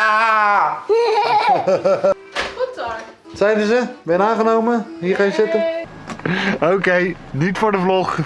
Ah! Goed hoor. Zeiden ze? Ben je aangenomen? Hier ga je zitten. Oké, niet voor de vlog.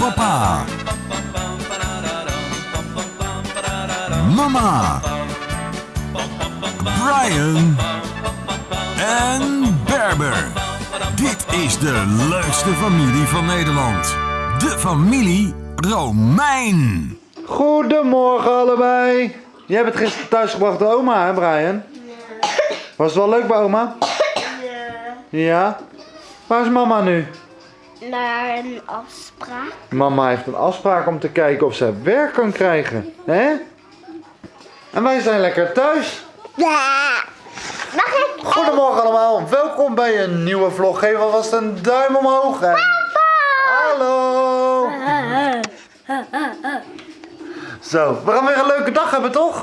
Papa. Mama. Brian. En Berber. Dit is de leukste familie van Nederland. De familie Romein. Goedemorgen allebei. Jij bent gisteren thuisgebracht door oma, hè Brian? Was het wel leuk bij oma? Ja. Waar is mama nu? Naar een afspraak. Mama heeft een afspraak om te kijken of ze werk kan krijgen. hè? En wij zijn lekker thuis. Mag ik? Goedemorgen allemaal. Welkom bij een nieuwe vlog. Geef alvast een duim omhoog. En... Hallo. Zo, we gaan weer een leuke dag hebben, toch?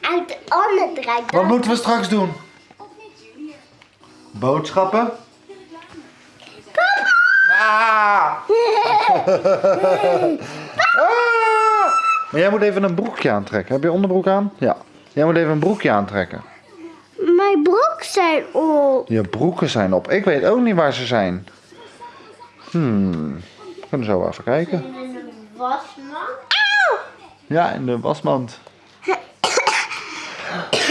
Uit de andere draait Wat moeten we straks doen? Boodschappen? Ah! Ah! Maar jij moet even een broekje aantrekken. Heb je onderbroek aan? Ja. Jij moet even een broekje aantrekken. Mijn broek zijn op. Je broeken zijn op. Ik weet ook niet waar ze zijn. Hmm. We kunnen zo even kijken. Wasmand. Ja, in de wasmand.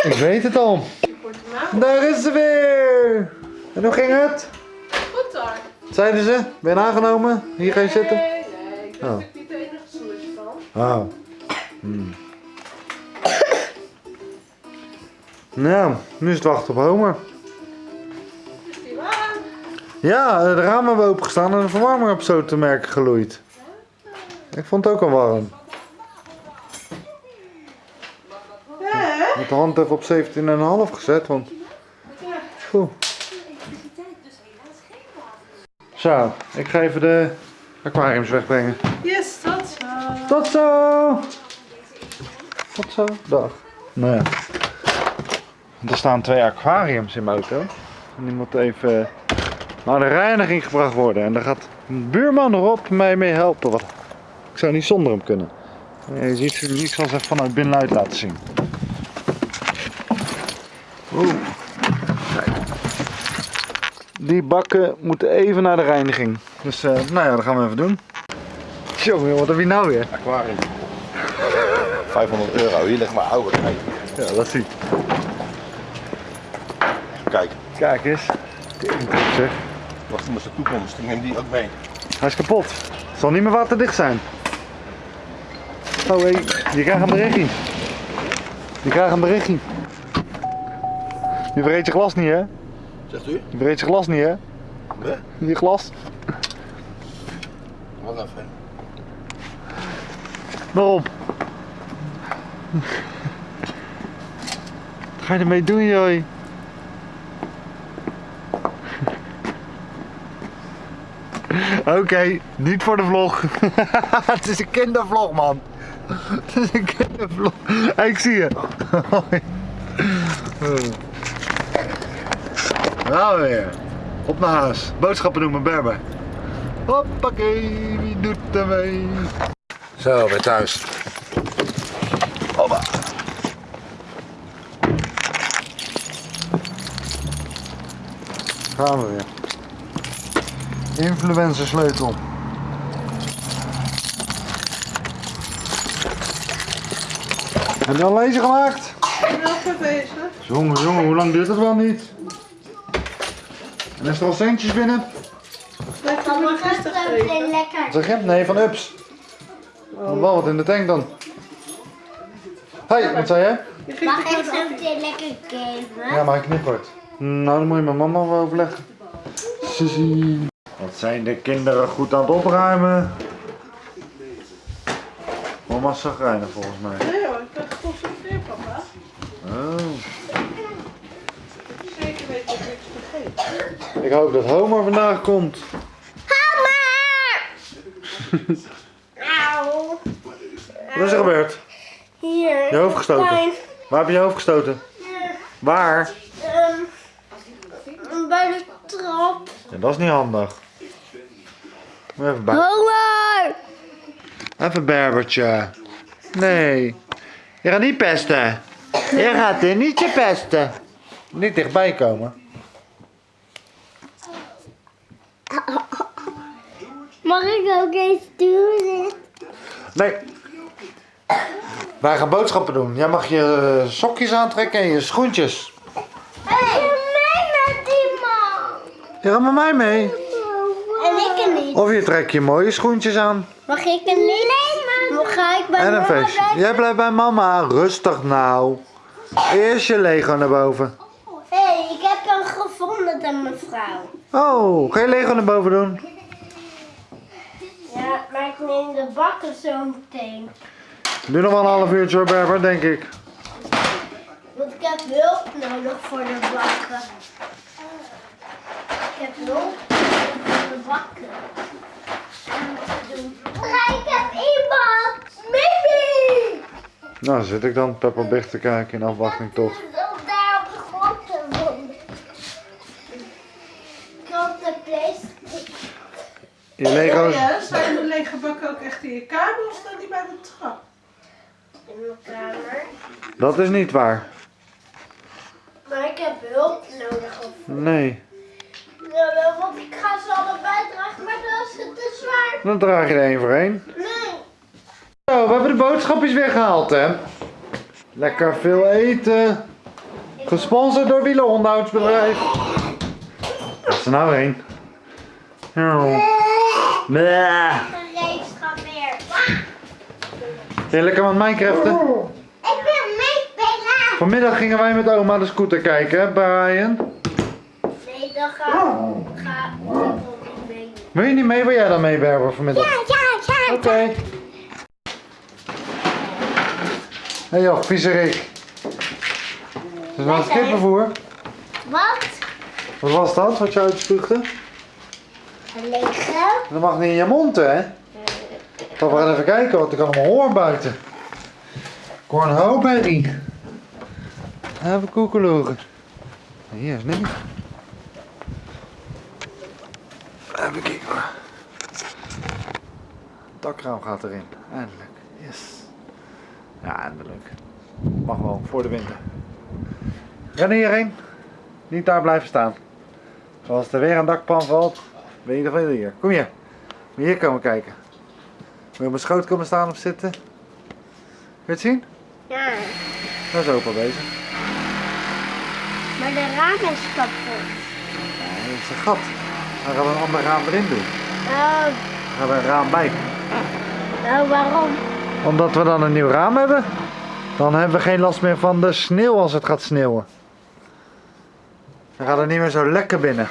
Ik weet het al. Daar is ze weer. En hoe ging het? Goed hoor. Zeiden ze? Ben je aangenomen? Hier ga je zitten? Nee, nee, ik ben Oh. natuurlijk niet de enige snoertje van. Oh. Hmm. Nou, nu is het wachten op Homer. Is die waar? Ja, de ramen hebben opengestaan en de verwarming op zo te merken geloeid. Ik vond het ook al warm. Hè? Met de hand even op 17,5 gezet, want... Oeh. Zo, ik ga even de aquariums wegbrengen. Yes, dat zo. Tot zo! Tot zo, dag. Nou ja. Er staan twee aquariums in mijn auto. En die moeten even naar de reiniging gebracht worden. En daar gaat een buurman erop mij mee helpen. Ik zou niet zonder hem kunnen. Je ziet, zal ze even vanuit binnenuit laten zien. Oeh. Kijk. Die bakken moeten even naar de reiniging. Dus eh, nou ja, dat gaan we even doen. Jongen, wat heb je nou weer? aquarium. 500 euro, hier ligt mijn oude kijk. Ja, dat zie ik. Kijk, Kijk eens. Zeg. wacht met zijn toekomst, ik neem die ook mee. Hij is kapot. Het zal niet meer waterdicht zijn. Oh hé, je krijgt een berichtje. Je krijgt een berichtje. Je vergeet je glas niet hè? Zegt u? Je vergeet je glas niet hè? Nee? Je glas. Wacht even. Waarom? Wat ga je ermee doen joh? Oké, niet voor de vlog. Het is een kindervlog man. Het is een kindervlog. Hey, ik zie je. Hoi. Nou weer. Op naar huis. Boodschappen doen met Berber. Hoppakee, wie doet er mee? Zo, weer thuis. Hoppa. Gaan we weer. Influencer sleutel. Heb je al lezen gemaakt? Ik ben even bezig. Jongen, jongen, hoe lang duurt dat wel niet? En is er al centjes binnen? Geven. meteen lekker. Zeg je? Nee, van Ups. Nog wel wat in de tank dan. Hey, wat zei jij? Mag het ik zo meteen lekker geven? Ja, maar ik niet kort. Nou, dan moet je met mama wel overleggen. Wat zijn de kinderen goed aan het opruimen? Mama is zagrijnig volgens mij. Nee hoor, ik ben geconcentreerd papa. Oh. Zeker weet dat ik niks vergeet. Ik hoop dat Homer vandaag komt. Auw. Wat is er gebeurd? Hier. Je hoofd gestoten. Waar heb je je hoofd gestoten? Hier. Waar? Ehm, bij de trap. Ja, dat is niet handig. Even bij. Honger! Even Berbertje. Nee. Je gaat niet pesten. Je gaat er niet je pesten. Niet dichtbij komen. Mag ik ook eens doen? Nee. Wij gaan boodschappen doen. Jij mag je sokjes aantrekken en je schoentjes. Hey, mee met die man. Je gaat met mij mee. En ik er niet. Of je trekt je mooie schoentjes aan. Mag ik er niet? Nee, maar. Ga ik bij En een mama feestje. blijven? Jij blijft bij mama. Rustig nou. Eerst je Lego naar boven. Hé, hey, ik heb hem gevonden, de mevrouw. Oh, ga je Lego naar boven doen? Maar ik neem de bakken zo meteen. Doe nog wel een half uurtje hoor, Berber, denk ik. Want ik heb hulp nodig voor de bakken. Ik heb hulp nodig voor de bakken. Ja, ik heb iemand! Mimi! Nou, zit ik dan Peppa Big te kijken in afwachting tot. Ik wil daar op de grond te wonen. Ik had de PlayStation. Lego's. Ja, zijn de lege bakken ook echt in je kamer of staan die bij de trap? in mijn kamer. Dat is niet waar. Maar ik heb hulp nodig. Of... Nee. Ja, wel, want ik ga ze allebei dragen, maar dat is te zwaar. Dan draag je er één voor één. Nee. Zo, we hebben de boodschapjes weer gehaald, hè. Lekker veel eten. Gesponsord door Wielenonderhoudsbedrijf. Wat is er nou heen? Oh. Ben je lekker met Minecraften? Ik wil meespelen. Vanmiddag gingen wij met oma de scooter kijken, hè, Brian? Nee, dan ga, ga ik wil niet mee. Wil je niet mee? Wil jij dan mee, Berber, vanmiddag? Ja, ja, ja. Oké. Hé hey joh, viezerik. Dat is wel het kippenvoer. Wat? Wat was dat, wat je uitspuugde? Dat mag niet in je mond, hè? We gaan even kijken wat ik allemaal hoor buiten. Cornhoberry. Even koekeloegen. Hier is niet. Even kijken hoor. Dakraam gaat erin. Eindelijk. Yes. Ja, eindelijk. Mag wel, voor de winter. Ren hierheen. Niet daar blijven staan. Zoals er weer een dakpan valt, ben je ieder geval hier. Kom hier. Hier komen kijken. Moet je op mijn schoot komen staan of zitten? Wil je het zien? Ja, Daar is opa bezig. maar de raam is kapot. Ja, dat is een gat. Dan gaan we een ander raam erin doen. Oh, Dan gaan we een raam bij. nou waarom? Omdat we dan een nieuw raam hebben. Dan hebben we geen last meer van de sneeuw als het gaat sneeuwen. Dan gaat het niet meer zo lekker binnen.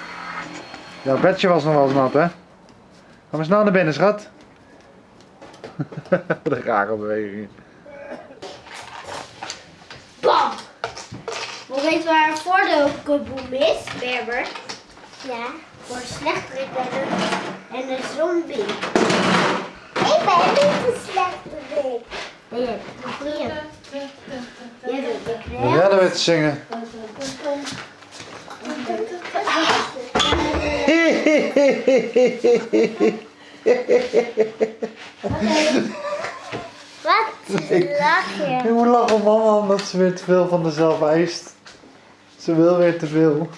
Jouw bedje was nog wel eens nat, hè? Ga maar snel naar binnen, schat. Wat een rare beweging. Bam! We weten waar een voordeelkaboom is, Berber. Ja. Voor slechterik en een zombie. Ik ben niet de slechterik. Nee, jij bent de goeie. Jij bent de Wil knel. jij nou zingen? Wat lach je? Ik moet lachen mama omdat ze weer te veel van zichzelf eist. Ze wil weer te veel.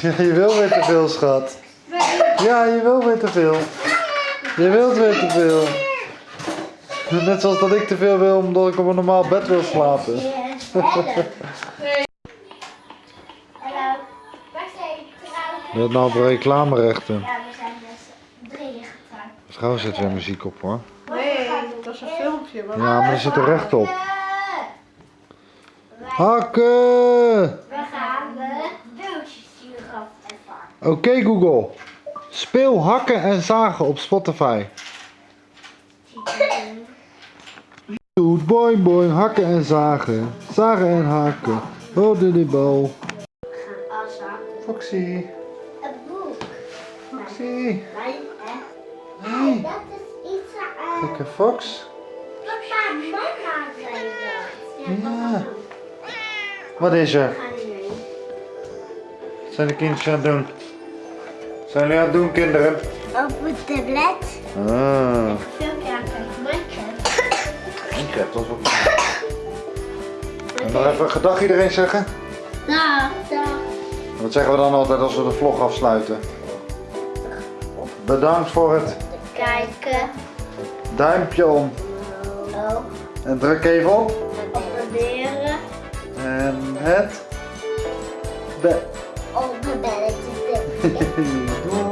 Ja, je wil weer te veel, schat. Ja, je wil weer te veel. Je wilt weer te veel. Net zoals dat ik te veel wil omdat ik op een normaal bed wil slapen. Hebt nou op reclamerechten. Ja, we zijn dus drieën getrouwd. Trouwens zit weer muziek op hoor. Nee, dat is een filmpje. Maar Ja, maar er zit er recht op. Hakken! We gaan de beeldjes sturen ervan. Oké Google. Speel hakken en zagen op Spotify. Doet boing boing, hakken en zagen. Zagen en haken. Oh, doe die bal. We gaan afzakken. Foxy. Lekker Fox. Papa, mama zei dat. Ja. Wat is er? Wat zijn de kindjes aan het doen? Wat zijn jullie aan het doen kinderen? Op het tablet. Ah. Minecraft. Dat is wel En nog even gedag iedereen zeggen. Dag. Dag. Wat zeggen we dan altijd als we de vlog afsluiten? Bedankt voor het Kijken. Duimpje om. Oh. En druk even op. Abonneren. En het... Be Op de belletje.